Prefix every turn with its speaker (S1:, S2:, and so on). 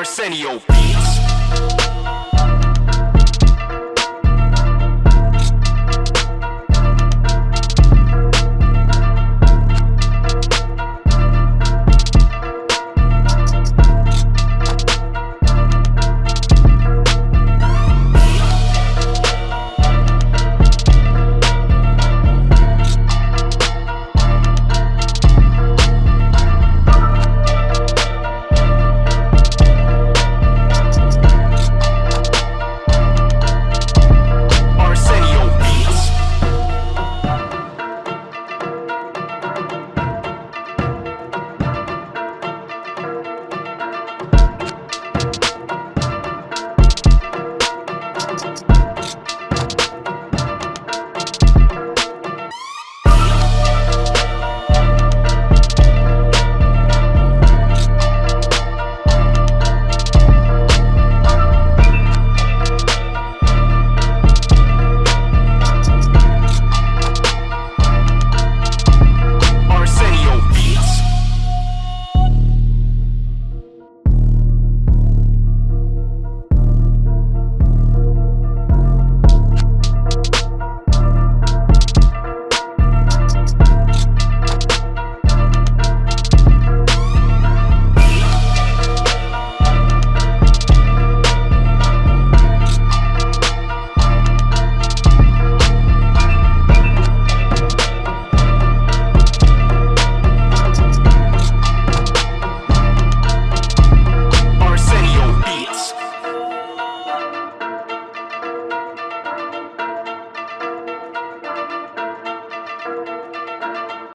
S1: Arsenio.